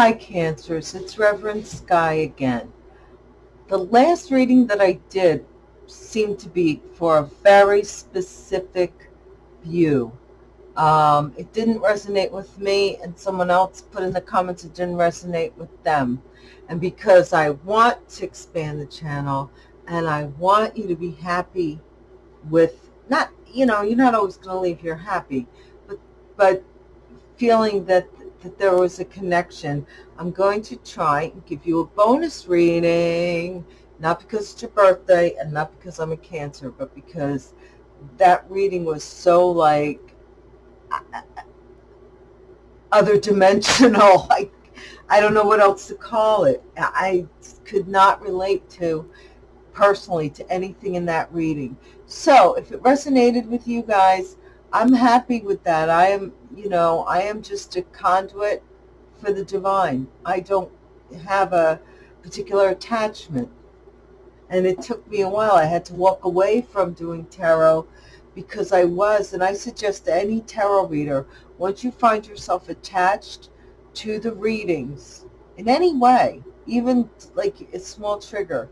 Hi, Cancers. It's Reverend Sky again. The last reading that I did seemed to be for a very specific view. Um, it didn't resonate with me, and someone else put in the comments it didn't resonate with them. And because I want to expand the channel, and I want you to be happy with, not, you know, you're not always going to leave here happy, but, but feeling that that there was a connection. I'm going to try and give you a bonus reading, not because it's your birthday and not because I'm a Cancer, but because that reading was so like other dimensional. Like, I don't know what else to call it. I could not relate to personally to anything in that reading. So if it resonated with you guys, I'm happy with that. I am, you know, I am just a conduit for the divine. I don't have a particular attachment. And it took me a while. I had to walk away from doing tarot because I was, and I suggest to any tarot reader, once you find yourself attached to the readings in any way, even like a small trigger,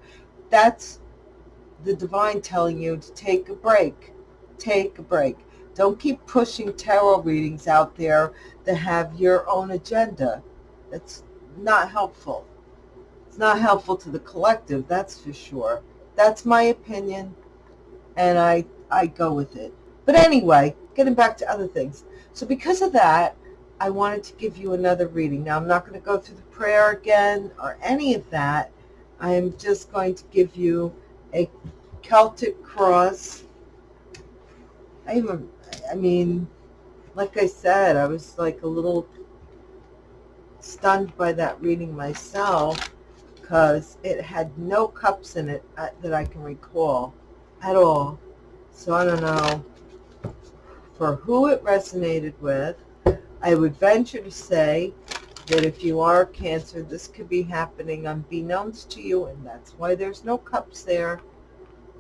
that's the divine telling you to take a break. Take a break. Don't keep pushing tarot readings out there that have your own agenda. That's not helpful. It's not helpful to the collective, that's for sure. That's my opinion, and I, I go with it. But anyway, getting back to other things. So because of that, I wanted to give you another reading. Now, I'm not going to go through the prayer again or any of that. I am just going to give you a Celtic cross. I even I mean, like I said, I was like a little stunned by that reading myself because it had no cups in it uh, that I can recall at all. So I don't know for who it resonated with. I would venture to say that if you are Cancer, this could be happening unbeknownst to you, and that's why there's no cups there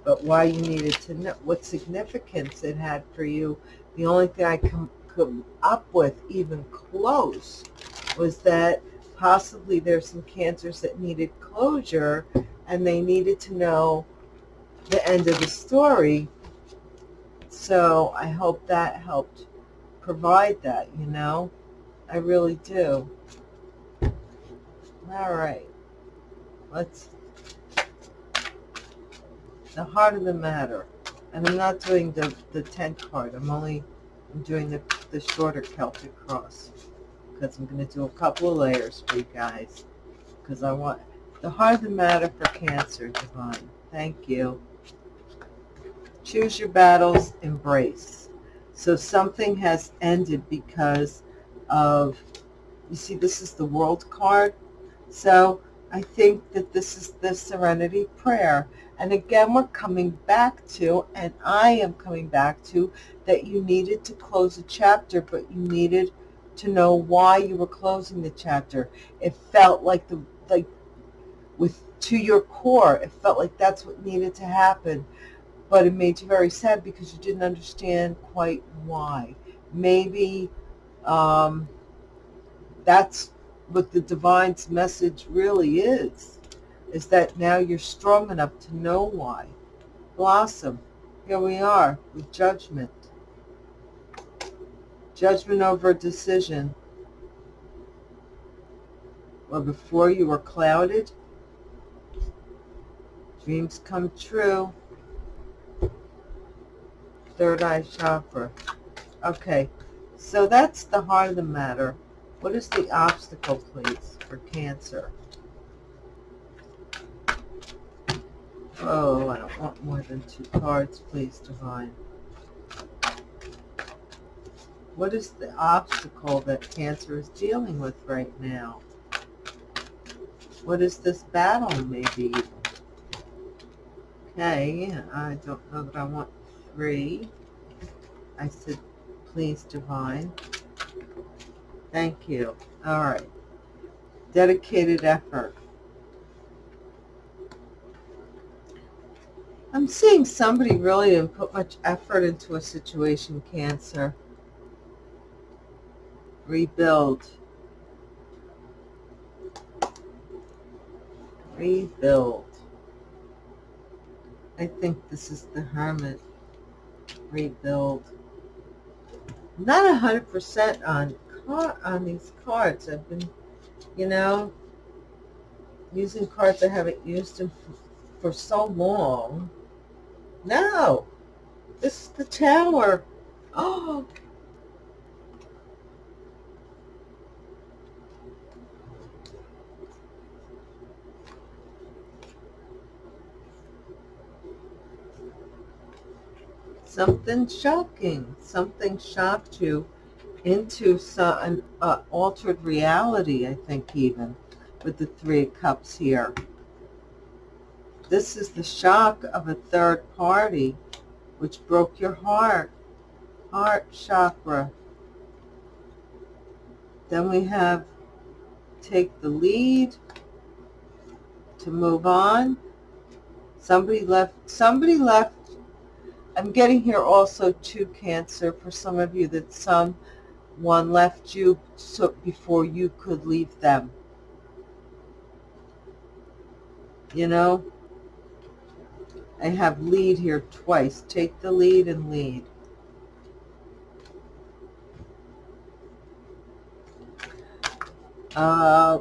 but why you needed to know what significance it had for you. The only thing I come, come up with, even close, was that possibly there's some cancers that needed closure and they needed to know the end of the story. So I hope that helped provide that, you know. I really do. All right. Let's the heart of the matter. And I'm not doing the, the 10 card. I'm only I'm doing the, the shorter Celtic cross. Because I'm going to do a couple of layers for you guys. Because I want the heart of the matter for Cancer, Divine. Thank you. Choose your battles, embrace. So something has ended because of, you see, this is the world card. So I think that this is the serenity prayer. And again, we're coming back to, and I am coming back to, that you needed to close a chapter, but you needed to know why you were closing the chapter. It felt like the, like, with, to your core, it felt like that's what needed to happen. But it made you very sad because you didn't understand quite why. Maybe um, that's what the divine's message really is is that now you're strong enough to know why. Blossom, here we are with judgment. Judgment over a decision. Well, before you were clouded, dreams come true. Third eye chakra. Okay, so that's the heart of the matter. What is the obstacle, please, for Cancer? Oh, I don't want more than two cards, please, Divine. What is the obstacle that Cancer is dealing with right now? What is this battle, maybe? Okay, I don't know that I want three. I said, please, Divine. Thank you. All right. Dedicated effort. I'm seeing somebody really didn't put much effort into a situation, Cancer. Rebuild. Rebuild. I think this is the Hermit. Rebuild. Not a hundred on these cards. I've been, you know, using cards I haven't used them for so long. No, this is the Tower. Oh, something shocking. Something shocked you into some, an uh, altered reality, I think even, with the Three of Cups here. This is the shock of a third party, which broke your heart, heart chakra. Then we have take the lead to move on. Somebody left, somebody left I'm getting here also to Cancer for some of you that someone left you so before you could leave them. You know, I have lead here twice. Take the lead and lead. Uh,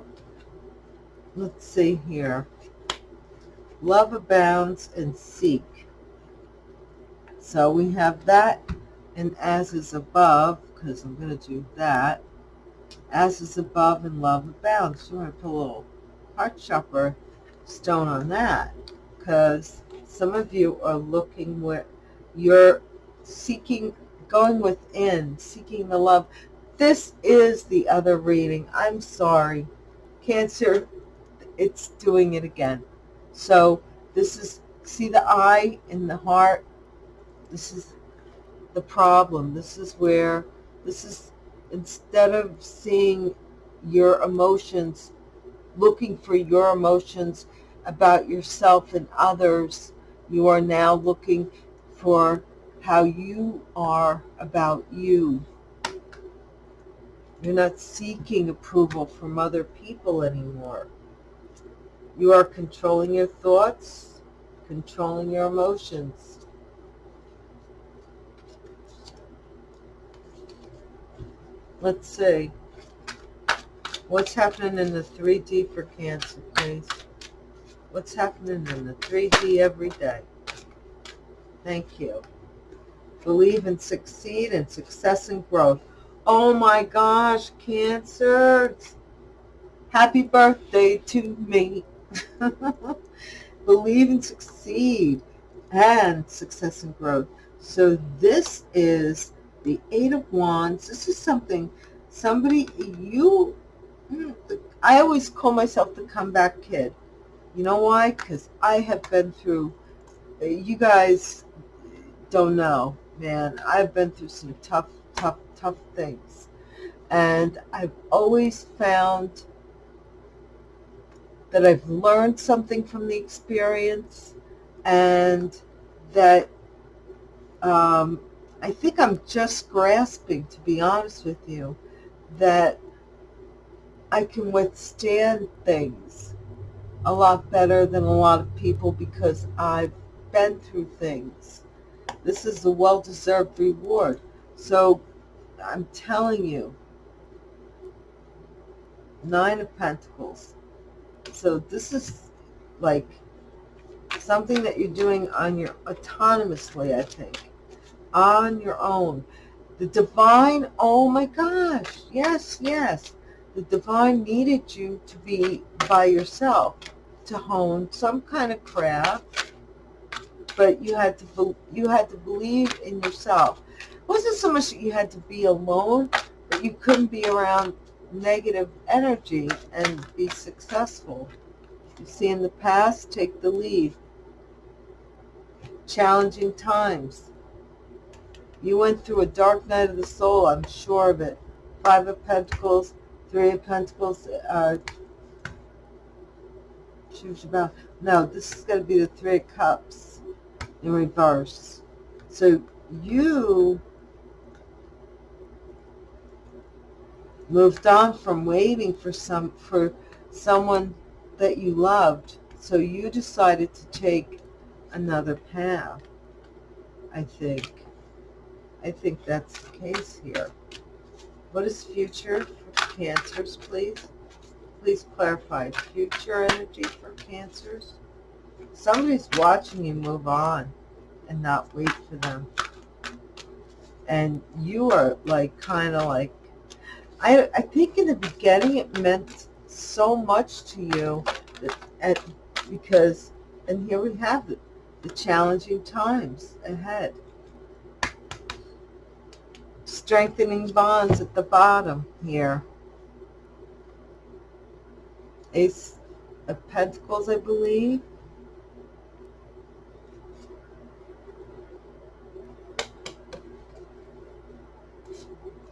let's see here. Love abounds and seek. So we have that and as is above, because I'm going to do that. As is above and love abounds. So I'm going to put a little heart chakra stone on that because some of you are looking where you're seeking, going within, seeking the love. This is the other reading. I'm sorry. Cancer, it's doing it again. So this is, see the eye in the heart? This is the problem. This is where, this is, instead of seeing your emotions, looking for your emotions about yourself and others, you are now looking for how you are about you. You're not seeking approval from other people anymore. You are controlling your thoughts, controlling your emotions. Let's see. What's happening in the 3D for Cancer, please? What's happening in the 3D every day? Thank you. Believe and succeed and success and growth. Oh my gosh, Cancer. Happy birthday to me. Believe and succeed and success and growth. So this is the Eight of Wands. This is something, somebody, you, hmm, I always call myself the comeback kid. You know why? Because I have been through, you guys don't know, man. I've been through some tough, tough, tough things. And I've always found that I've learned something from the experience and that um, I think I'm just grasping, to be honest with you, that I can withstand things a lot better than a lot of people because I've been through things. This is a well-deserved reward. So I'm telling you, Nine of Pentacles. So this is like something that you're doing on your autonomously, I think on your own. The divine, oh my gosh, yes, yes. The divine needed you to be by yourself, to hone some kind of craft, but you had to you had to believe in yourself. It wasn't so much that you had to be alone, but you couldn't be around negative energy and be successful. You see, in the past, take the lead. Challenging times. You went through a dark night of the soul, I'm sure of it. Five of Pentacles, Three of Pentacles, uh. No, this is going to be the Three of Cups in reverse. So you moved on from waiting for some for someone that you loved, So you decided to take another path, I think. I think that's the case here. What is future for cancers, please? Please clarify. Future energy for cancers? Somebody's watching you move on and not wait for them. And you are like kind of like, I, I think in the beginning it meant so much to you that, at, because, and here we have it, the challenging times ahead. Strengthening bonds at the bottom here. Ace of Pentacles, I believe.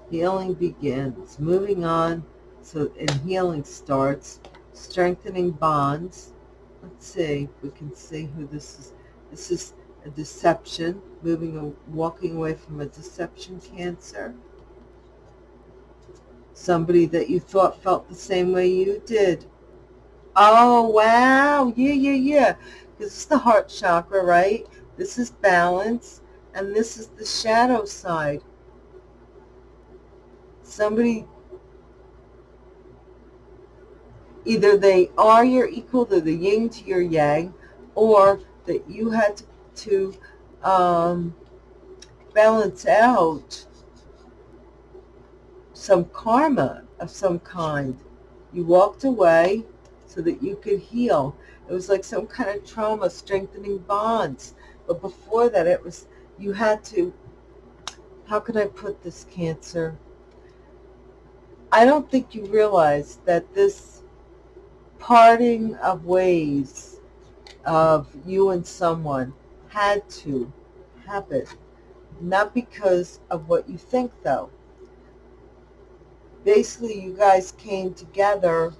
Healing begins. Moving on, so and healing starts. Strengthening bonds. Let's see if we can see who this is. This is a deception, moving, walking away from a deception cancer. Somebody that you thought felt the same way you did. Oh, wow. Yeah, yeah, yeah. This is the heart chakra, right? This is balance, and this is the shadow side. Somebody, either they are your equal, they're the yin to your yang, or that you had to um, balance out some karma of some kind. You walked away so that you could heal. It was like some kind of trauma, strengthening bonds. But before that, it was, you had to, how can I put this, Cancer? I don't think you realize that this parting of ways of you and someone had to happen. Not because of what you think, though. Basically, you guys came together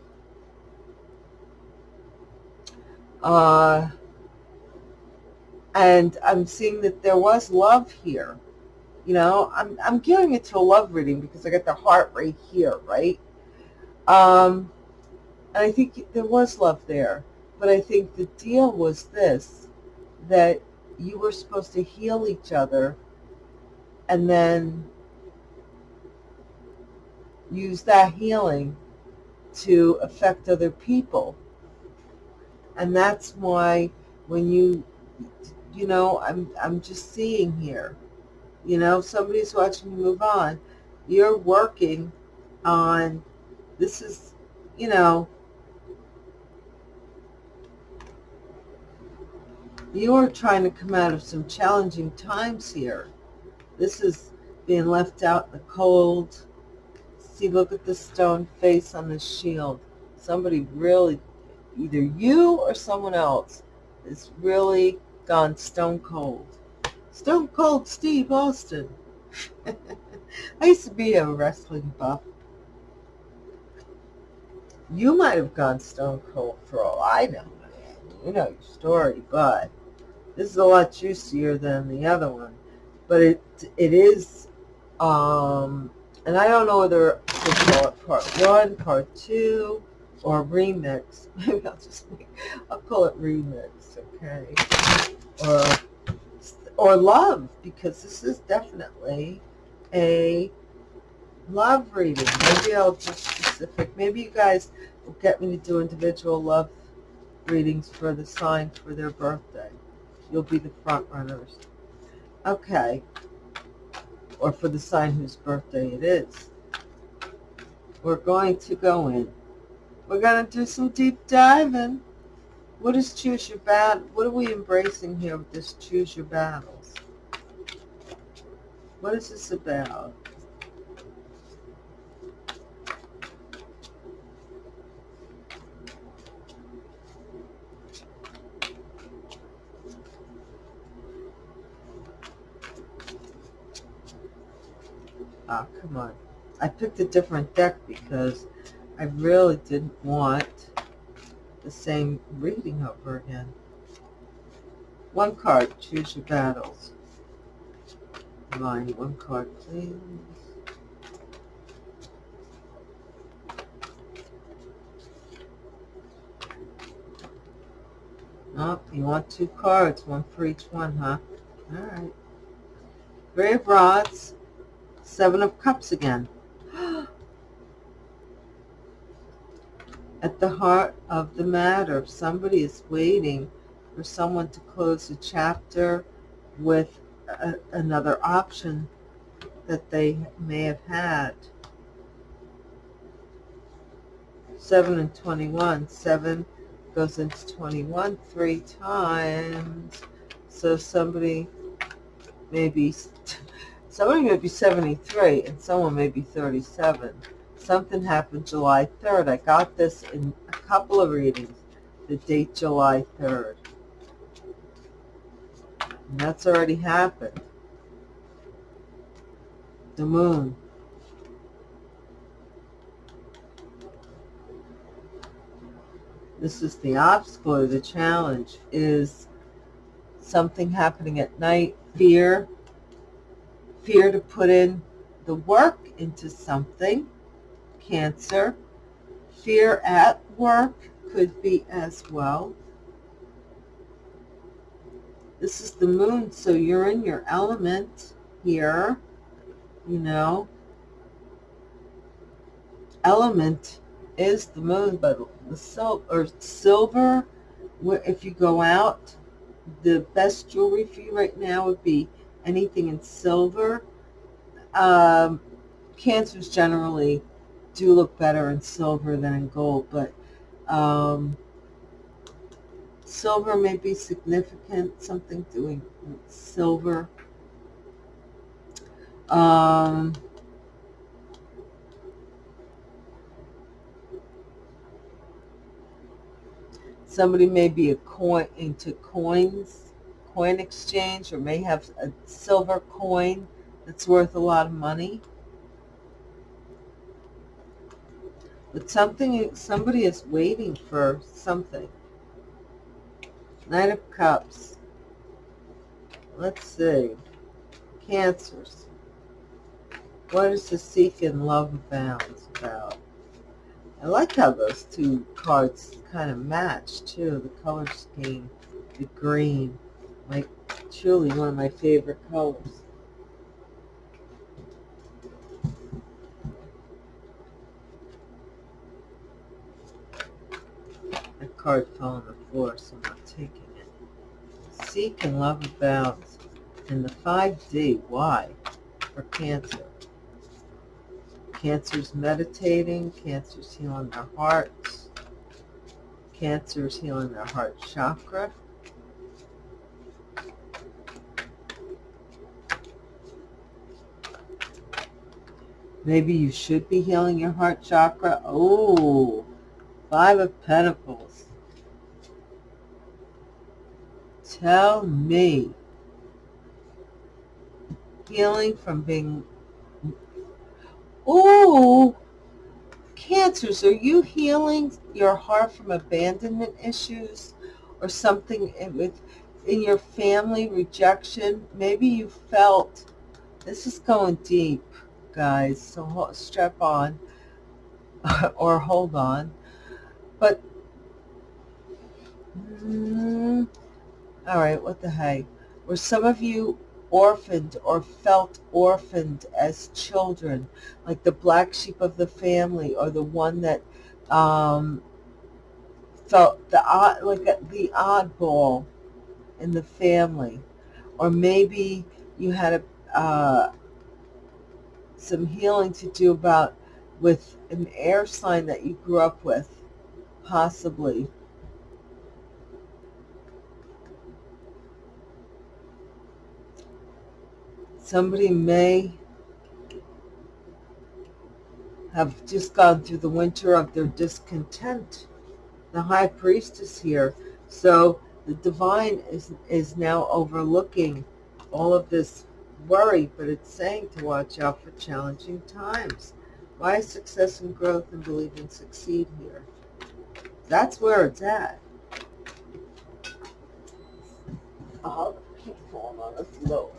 uh, and I'm seeing that there was love here. You know, I'm, I'm giving it to a love reading because I got the heart right here, right? Um, and I think there was love there. But I think the deal was this, that you were supposed to heal each other and then use that healing to affect other people. And that's why when you, you know, I'm, I'm just seeing here, you know, somebody's watching you move on. You're working on, this is, you know, you are trying to come out of some challenging times here. This is being left out in the cold. See, look at the stone face on the shield. Somebody really, either you or someone else, is really gone stone cold. Stone Cold Steve Austin. I used to be a wrestling buff. You might have gone stone cold for all I know. You know your story, but this is a lot juicier than the other one, but it it is, um, and I don't know whether to call it part one, part two, or remix. Maybe I'll just make, I'll call it remix, okay? Or or love because this is definitely a love reading. Maybe I'll just specific. Maybe you guys will get me to do individual love readings for the sign for their birthday you'll be the front runners. Okay. Or for the sign whose birthday it is. We're going to go in. We're going to do some deep diving. What is choose your battle? What are we embracing here with this choose your battles? What is this about? I picked a different deck because I really didn't want the same reading over again. One card, choose your battles. Line, one card, please. Oh, you want two cards, one for each one, huh? All right. Three of Rods, Seven of Cups again. At the heart of the matter, somebody is waiting for someone to close a chapter with a, another option that they may have had. 7 and 21. 7 goes into 21 three times. So somebody may be, somebody may be 73 and someone may be 37. Something happened July 3rd. I got this in a couple of readings, the date July 3rd. And that's already happened. The moon. This is the obstacle or the challenge is something happening at night, fear, fear to put in the work into something, cancer, fear at work could be as well. This is the moon, so you're in your element here, you know. Element is the moon, but the sil or silver, if you go out, the best jewelry for you right now would be anything in silver. Um, cancers generally do look better in silver than in gold, but um, silver may be significant, something doing silver. Um, Somebody may be a coin into coins, coin exchange, or may have a silver coin that's worth a lot of money. But something, somebody is waiting for something. Knight of Cups. Let's see. Cancers. What is the seek and love abounds about? I like how those two cards kind of match too, the color scheme, the green, like truly one of my favorite colors. That card fell on the floor, so I'm not taking it. Seek and love abounds. And the 5D, why? For Cancer. Cancer's meditating, Cancer's healing their hearts, Cancer's healing their heart chakra. Maybe you should be healing your heart chakra. Oh, Five of Pentacles. Tell me. Healing from being Oh, cancers, are you healing your heart from abandonment issues or something with in your family, rejection? Maybe you felt, this is going deep, guys, so strap on or hold on. But, mm, all right, what the heck? Were some of you orphaned or felt orphaned as children, like the black sheep of the family or the one that um, felt the odd, like the oddball in the family. Or maybe you had a, uh, some healing to do about with an air sign that you grew up with, possibly. Somebody may have just gone through the winter of their discontent. The high priestess here. So the divine is, is now overlooking all of this worry, but it's saying to watch out for challenging times. Why is success and growth and believe believing succeed here? That's where it's at. I'll keep on the floor.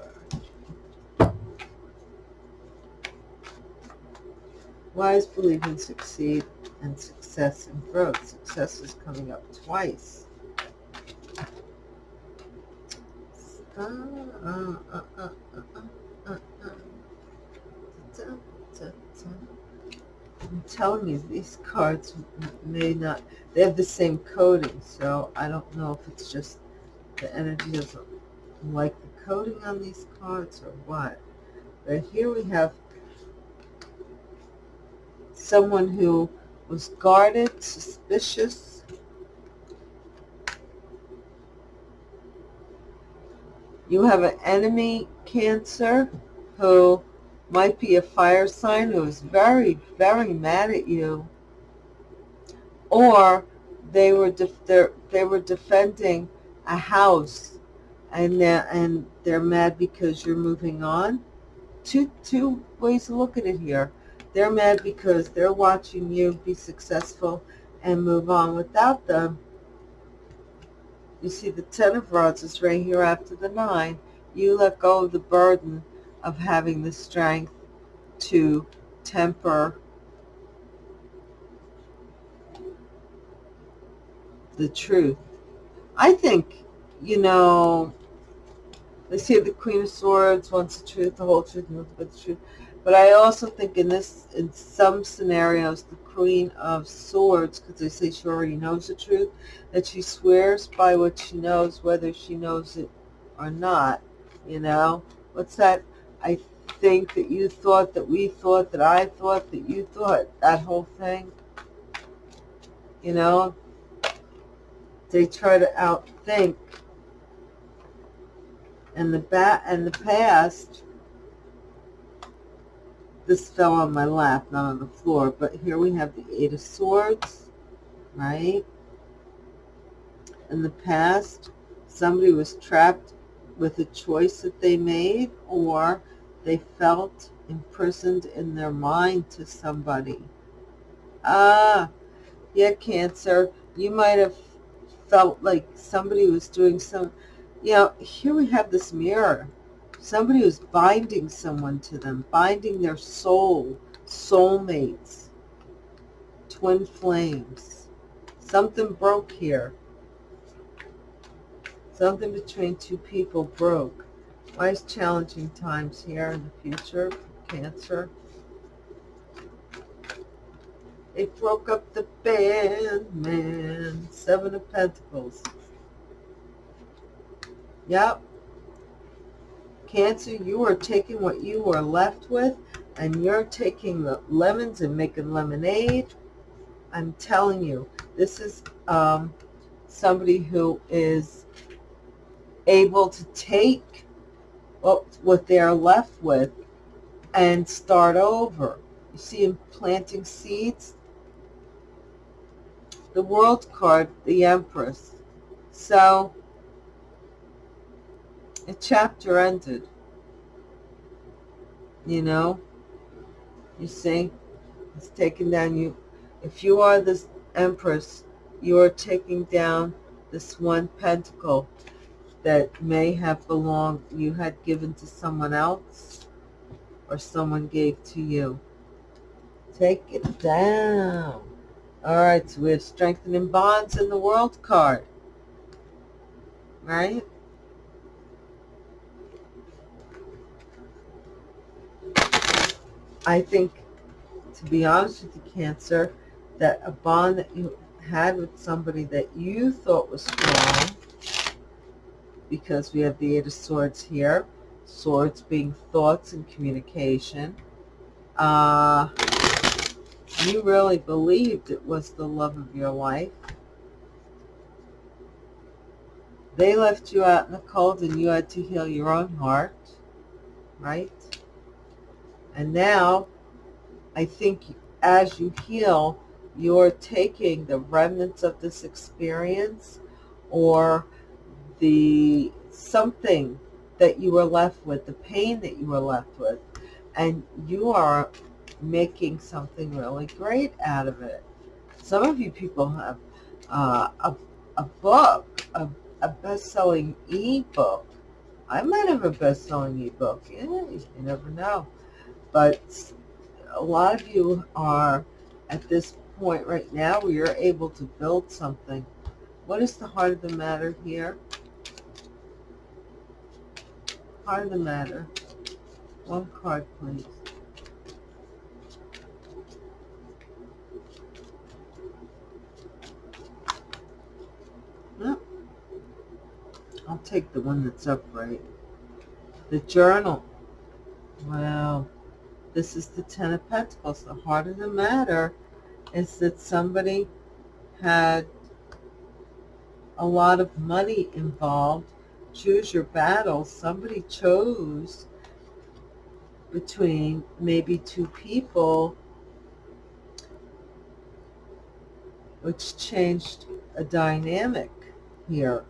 Wise believe in succeed and success and growth. Success is coming up twice. uh, uh, uh, I'm telling you, these cards may not, they have the same coating, so I don't know if it's just the energy doesn't like the coating on these cards or what. But here we have someone who was guarded, suspicious, you have an enemy cancer who might be a fire sign who is very, very mad at you, or they were they were defending a house, and they're, and they're mad because you're moving on. Two two ways to look at it here. They're mad because they're watching you be successful and move on without them. You see the Ten of Rods is right here after the Nine. You let go of the burden of having the strength to temper the truth. I think, you know, they say the Queen of Swords wants the truth, the whole truth, nothing but the truth. But I also think in this, in some scenarios, the Queen of Swords, because they say she already knows the truth, that she swears by what she knows, whether she knows it or not. You know, what's that? I think that you thought that we thought that I thought that you thought that whole thing. You know, they try to outthink. And the bat and the past, this fell on my lap, not on the floor. But here we have the Eight of Swords, right? In the past, somebody was trapped with a choice that they made or they felt imprisoned in their mind to somebody. Ah, yeah, Cancer, you might have felt like somebody was doing some, you know, here we have this mirror. Somebody was binding someone to them, binding their soul, soulmates, twin flames. Something broke here. Something between two people broke. Wise challenging times here in the future Cancer. It broke up the band, man. Seven of Pentacles. Yep. Cancer, you are taking what you were left with and you're taking the lemons and making lemonade. I'm telling you, this is um, somebody who is able to take what, they're left with and start over. You see him planting seeds? The World card, the Empress. So, a chapter ended. You know? You see? It's taking down you. If you are this Empress, you are taking down this one pentacle that may have belonged, you had given to someone else or someone gave to you. Take it down. All right, so we have strengthening bonds in the world card. Right? I think, to be honest with you, Cancer, that a bond that you had with somebody that you thought was strong because we have the Eight of Swords here. Swords being thoughts and communication. Uh, you really believed it was the love of your life. They left you out in the cold and you had to heal your own heart, right? And now, I think as you heal, you're taking the remnants of this experience or the something that you were left with, the pain that you were left with, and you are making something really great out of it. Some of you people have uh, a, a book, a, a best-selling e-book. I might have a best-selling e-book. Yeah, you never know. But a lot of you are at this point right now where you're able to build something. What is the heart of the matter here? heart of the matter. One card, please. No. I'll take the one that's upright. The journal. Wow. This is the Ten of Pentacles. The heart of the matter is that somebody had a lot of money involved. Choose your battle. Somebody chose between maybe two people which changed a dynamic here.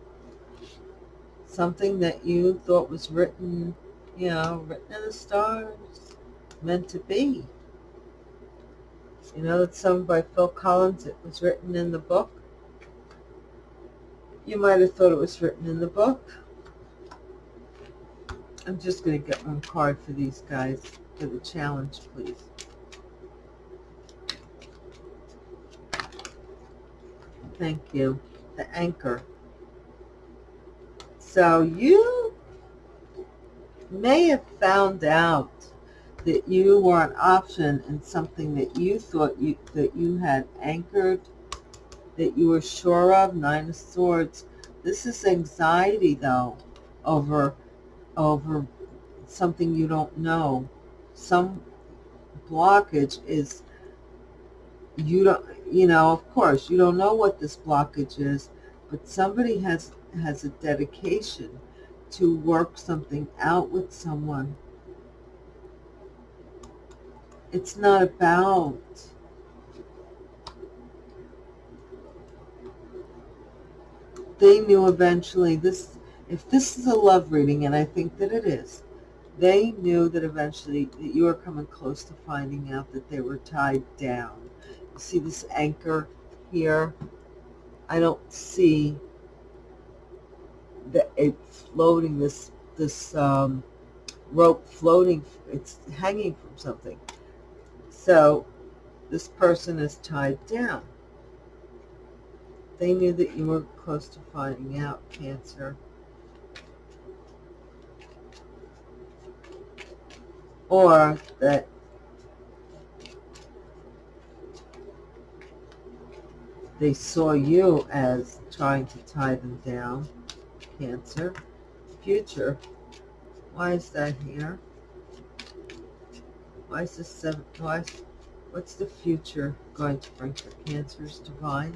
Something that you thought was written, you know, written in the stars, meant to be. You know, that song by Phil Collins, it was written in the book. You might have thought it was written in the book. I'm just going to get one card for these guys for the challenge, please. Thank you. The anchor. So you may have found out that you were an option in something that you thought you that you had anchored, that you were sure of, Nine of Swords. This is anxiety, though, over, over something you don't know. Some blockage is, you don't, you know, of course, you don't know what this blockage is, but somebody has, has a dedication to work something out with someone it's not about they knew eventually this if this is a love reading and i think that it is they knew that eventually that you were coming close to finding out that they were tied down. You see this anchor here? I don't see that it's floating this this um, rope floating it's hanging from something so this person is tied down. They knew that you were close to finding out cancer. Or that they saw you as trying to tie them down. Cancer. Future. Why is that here? Why is this seven? Why? What's the future going to bring for cancers? Divine.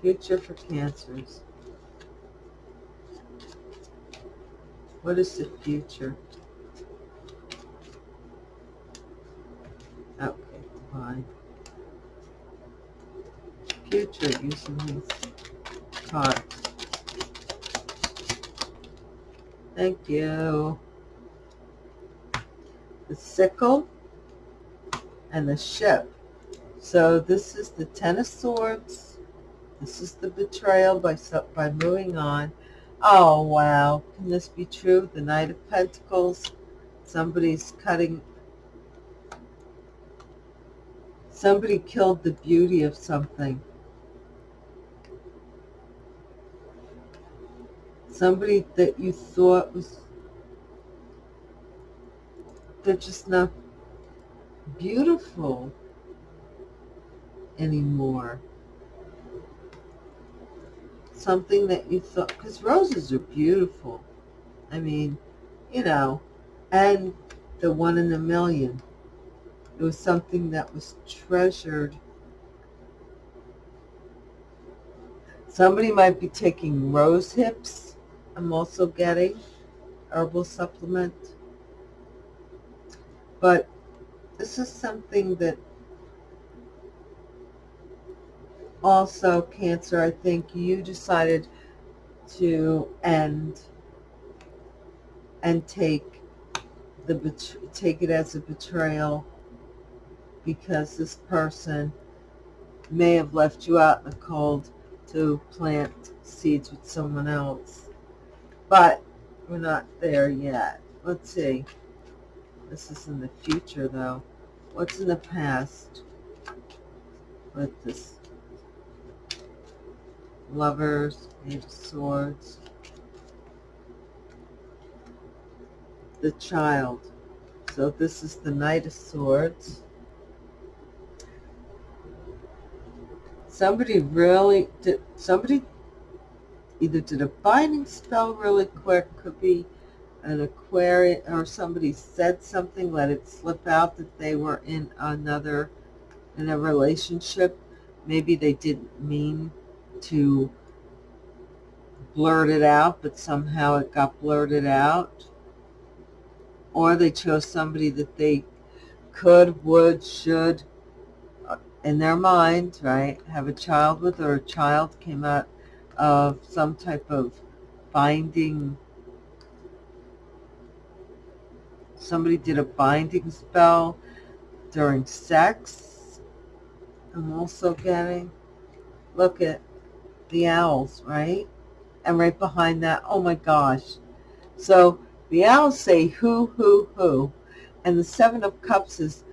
Future for cancers. What is the future? Okay, divine. Future using these cards. Thank you sickle, and the ship. So this is the Ten of Swords. This is the betrayal by, by moving on. Oh, wow. Can this be true? The Knight of Pentacles. Somebody's cutting. Somebody killed the beauty of something. Somebody that you thought was they're just not beautiful anymore. Something that you thought, because roses are beautiful. I mean, you know, and the one in a million. It was something that was treasured. Somebody might be taking rose hips. I'm also getting herbal supplement. But this is something that also, Cancer, I think you decided to end and take the take it as a betrayal because this person may have left you out in the cold to plant seeds with someone else. But we're not there yet. Let's see. This is in the future, though. What's in the past with this? Lovers, Eight of Swords. the child. So this is the Knight of Swords. Somebody really did, somebody either did a binding spell really quick, could be an Aquarian, or somebody said something, let it slip out that they were in another, in a relationship. Maybe they didn't mean to blurt it out, but somehow it got blurted out. Or they chose somebody that they could, would, should, uh, in their mind, right, have a child with, or a child came out of some type of binding. Somebody did a binding spell during sex. I'm also getting, look at the owls, right? And right behind that, oh my gosh. So the owls say who, who, who. And the Seven of Cups is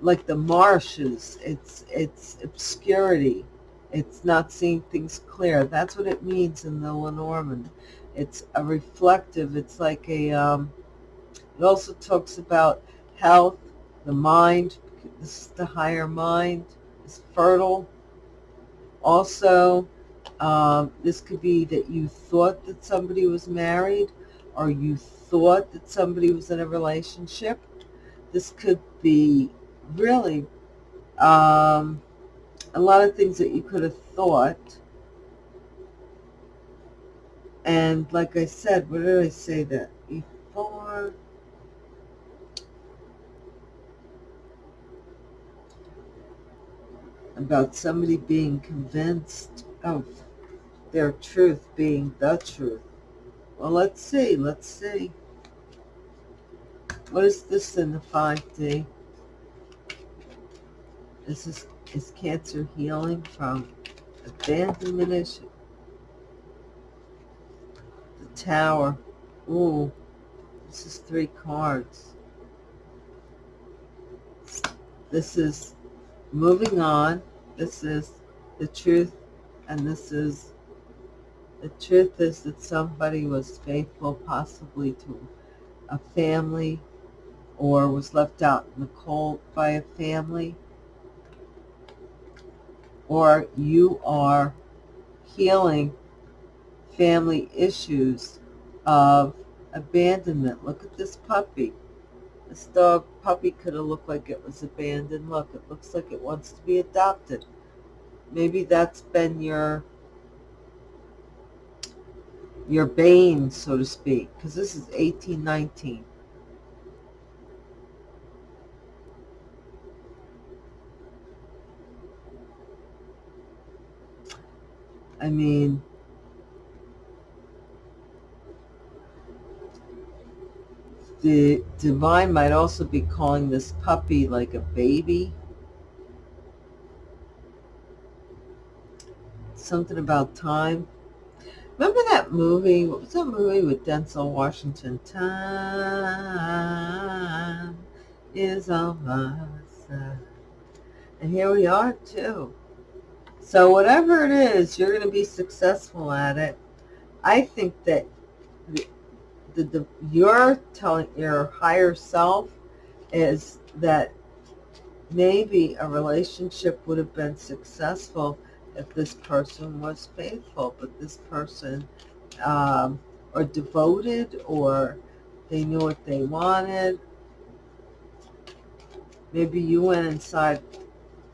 like the marshes. It's, it's obscurity. It's not seeing things clear. That's what it means in the Lenormand. It's a reflective. It's like a, um, it also talks about health, the mind. This is the higher mind. is fertile. Also, um, this could be that you thought that somebody was married or you thought that somebody was in a relationship. This could be really um, a lot of things that you could have thought. And like I said, what did I say that before? About somebody being convinced of their truth being the truth. Well, let's see. Let's see. What is this in the 5D? This is is cancer healing from abandonment issue. The tower. Ooh, this is three cards. This is moving on. This is the truth. And this is, the truth is that somebody was faithful possibly to a family or was left out in the cold by a family or you are healing family issues of abandonment. Look at this puppy. This dog puppy could have looked like it was abandoned. Look, it looks like it wants to be adopted. Maybe that's been your your bane, so to speak, because this is 1819. I mean, the divine might also be calling this puppy like a baby. Something about time. Remember that movie? What was that movie with Denzel Washington? Time is on my side. And here we are, too. So whatever it is, you're going to be successful at it. I think that the, the, you're telling your higher self is that maybe a relationship would have been successful if this person was faithful, but this person um, or devoted or they knew what they wanted. Maybe you went inside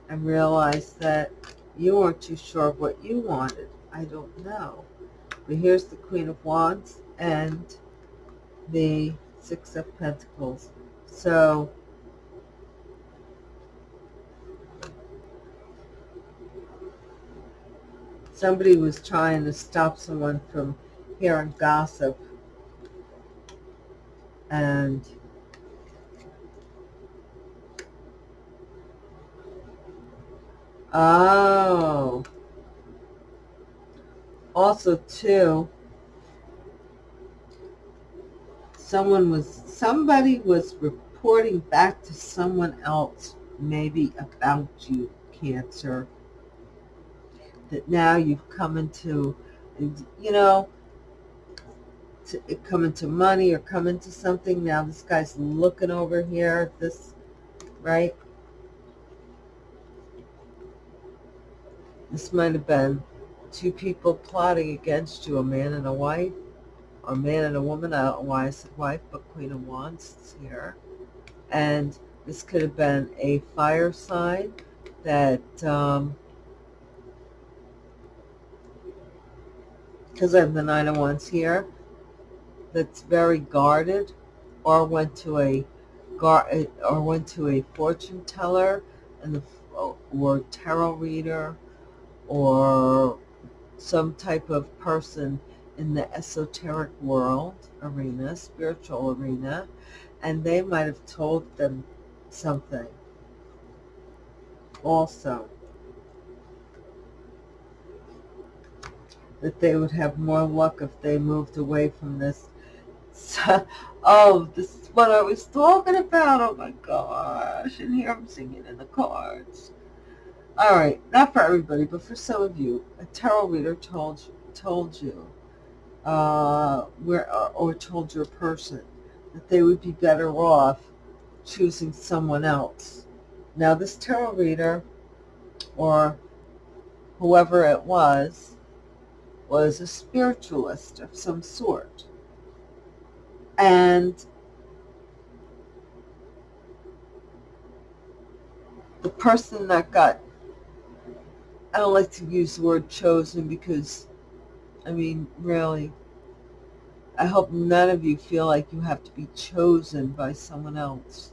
and realized that you weren't too sure of what you wanted. I don't know. But here's the Queen of Wands and the Six of Pentacles. So, somebody was trying to stop someone from hearing gossip. And Oh. Also, too, someone was, somebody was reporting back to someone else, maybe about you, Cancer, that now you've come into, you know, to come into money or come into something. Now this guy's looking over here this, right? This might have been two people plotting against you, a man and a wife, a man and a woman. I said wife, but Queen of Wands is here. And this could have been a fire sign that, um, because I have the Nine of Wands here, that's very guarded, or went to a or went to a fortune teller and the or tarot reader or some type of person in the esoteric world arena, spiritual arena, and they might have told them something also that they would have more luck if they moved away from this. Oh, this is what I was talking about. Oh my gosh. And here I'm singing in the cards. All right, not for everybody, but for some of you, a tarot reader told told you, uh, where or, or told your person that they would be better off choosing someone else. Now, this tarot reader, or whoever it was, was a spiritualist of some sort. And the person that got I don't like to use the word chosen because, I mean, really, I hope none of you feel like you have to be chosen by someone else.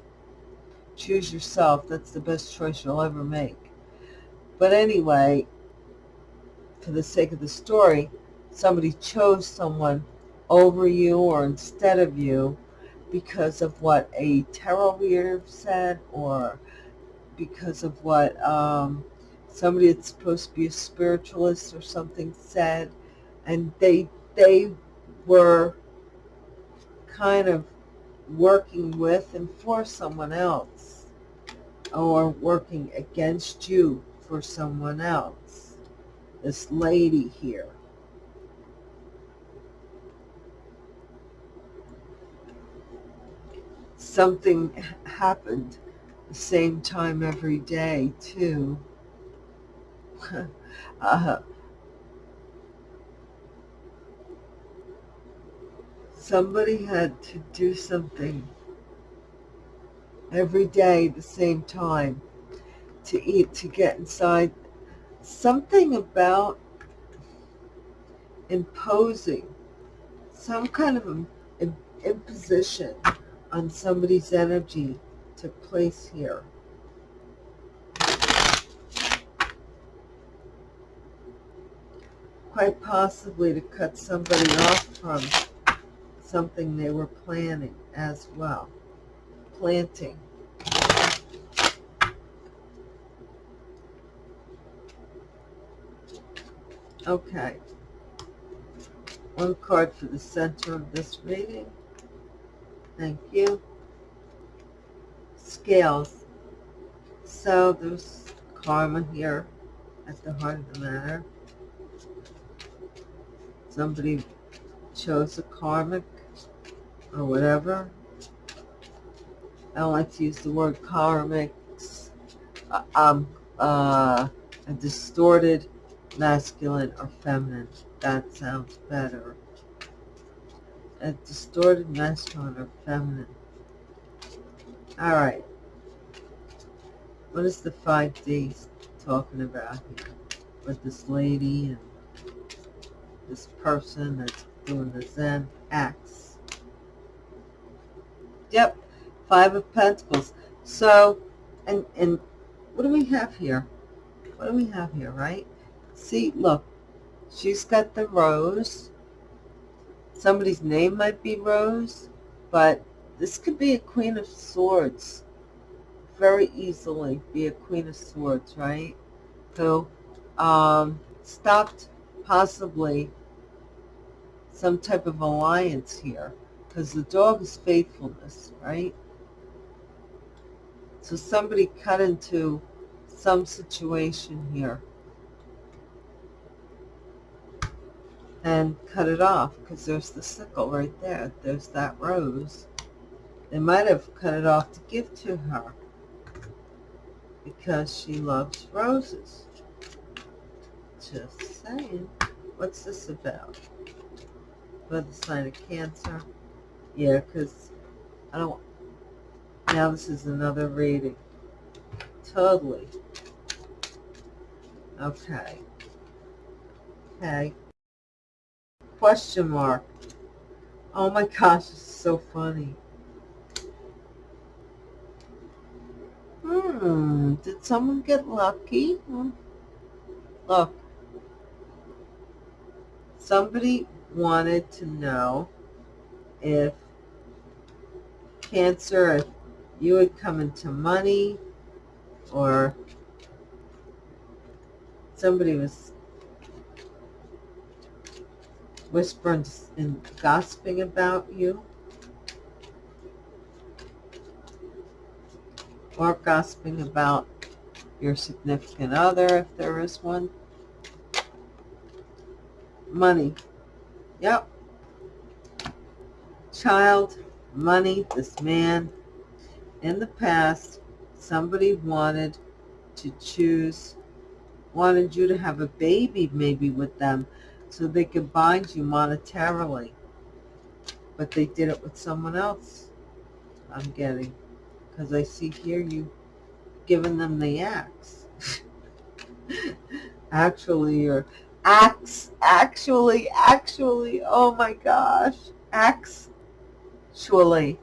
Choose yourself. That's the best choice you'll ever make. But anyway, for the sake of the story, somebody chose someone over you or instead of you because of what a tarot reader said or because of what um, somebody that's supposed to be a spiritualist or something said, and they they were kind of working with and for someone else or working against you for someone else. This lady here. Something happened the same time every day, too. uh, somebody had to do something every day at the same time to eat, to get inside. Something about imposing some kind of imposition on somebody's energy took place here. quite possibly to cut somebody off from something they were planning as well. Planting. Okay. One card for the center of this reading. Thank you. Scales. So there's karma here at the heart of the matter somebody chose a karmic or whatever. I don't like to use the word karmics. Uh, um, uh, a distorted masculine or feminine. That sounds better. A distorted masculine or feminine. All right. What is the 5D talking about here with this lady and this person that's doing the Zen acts. Yep, Five of Pentacles. So, and, and what do we have here? What do we have here, right? See, look, she's got the rose. Somebody's name might be Rose, but this could be a Queen of Swords. Very easily be a Queen of Swords, right? So, um, stopped possibly some type of alliance here because the dog is faithfulness, right? So somebody cut into some situation here. and cut it off because there's the sickle right there. There's that rose. They might have cut it off to give to her because she loves roses. Just saying. What's this about? About the sign of Cancer? Yeah, because I don't... Now this is another reading. Totally. Okay. Okay. Question mark. Oh my gosh, it's so funny. Hmm, did someone get lucky? Hmm. Look, somebody wanted to know if Cancer, if you would come into money or somebody was whispering and gossiping about you or gossiping about your significant other if there is one. Money. Yep. Child, money, this man. In the past, somebody wanted to choose, wanted you to have a baby maybe with them so they could bind you monetarily. But they did it with someone else, I'm getting. Because I see here you giving them the axe. actually, or axe, actually, actually, oh my gosh, axe, actually.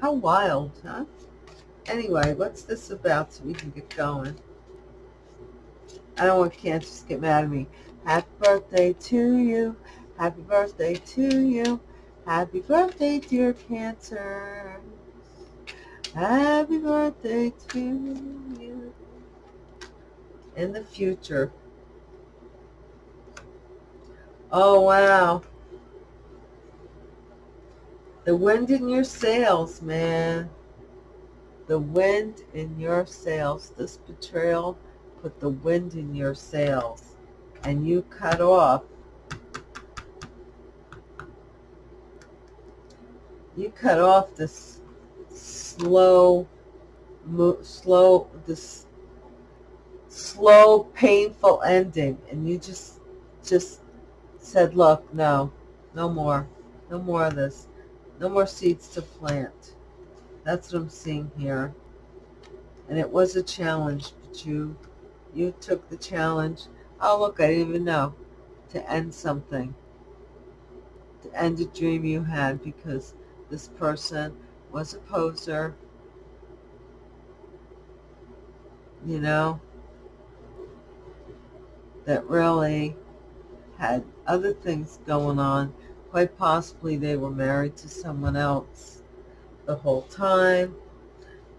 How wild, huh? Anyway, what's this about so we can get going? I don't want Cancer to get mad at me. Happy birthday to you. Happy birthday to you. Happy birthday, dear Cancer. Happy birthday to you. In the future. Oh, wow. The wind in your sails, man. The wind in your sails. This betrayal put the wind in your sails. And you cut off. You cut off this slow slow this slow painful ending. And you just just said look no no more. No more of this no more seeds to plant that's what i'm seeing here and it was a challenge but you you took the challenge Oh, look, I didn't even know. To end something. To end a dream you had because this person was a poser. You know? That really had other things going on. Quite possibly they were married to someone else the whole time.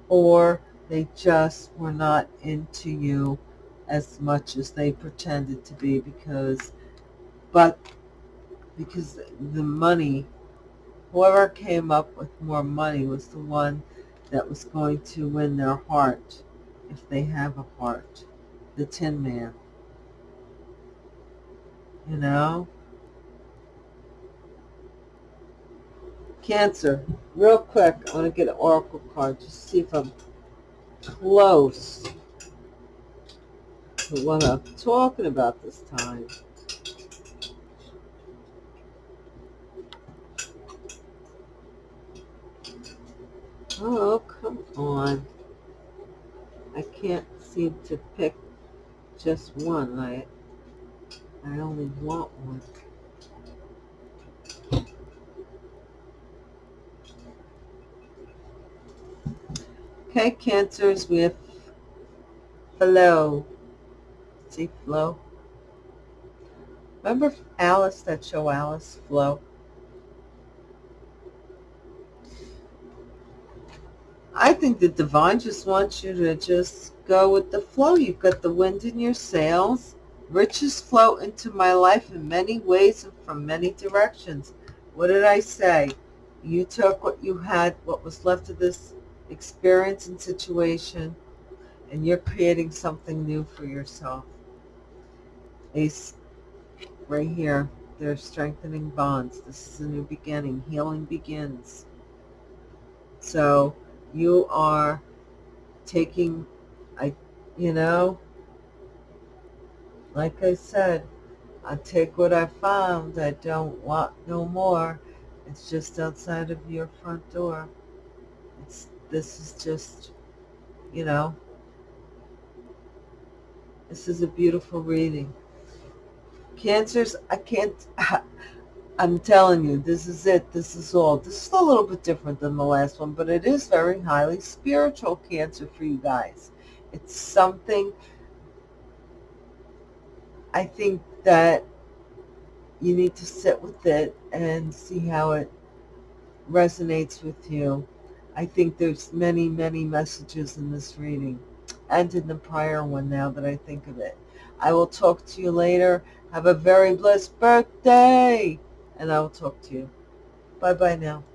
Or they just were not into you as much as they pretended to be because, but because the money, whoever came up with more money was the one that was going to win their heart, if they have a heart, the Tin Man. You know? Cancer. Real quick, I want to get an oracle card just see if I'm close to what I'm talking about this time. Oh, come on. I can't seem to pick just one. I, I only want one. Okay, cancers, with flow. See, Flo? Remember Alice, that show Alice, Flo? I think the divine just wants you to just go with the flow. You've got the wind in your sails. Riches flow into my life in many ways and from many directions. What did I say? You took what you had, what was left of this experience and situation, and you're creating something new for yourself Ace, right here. They're strengthening bonds. This is a new beginning. Healing begins. So you are taking, I, you know, like I said, I take what I found. I don't want no more. It's just outside of your front door. This is just, you know, this is a beautiful reading. Cancers, I can't, I'm telling you, this is it. This is all. This is a little bit different than the last one, but it is very highly spiritual Cancer for you guys. It's something, I think that you need to sit with it and see how it resonates with you. I think there's many, many messages in this reading and in the prior one now that I think of it. I will talk to you later. Have a very blessed birthday. And I will talk to you. Bye-bye now.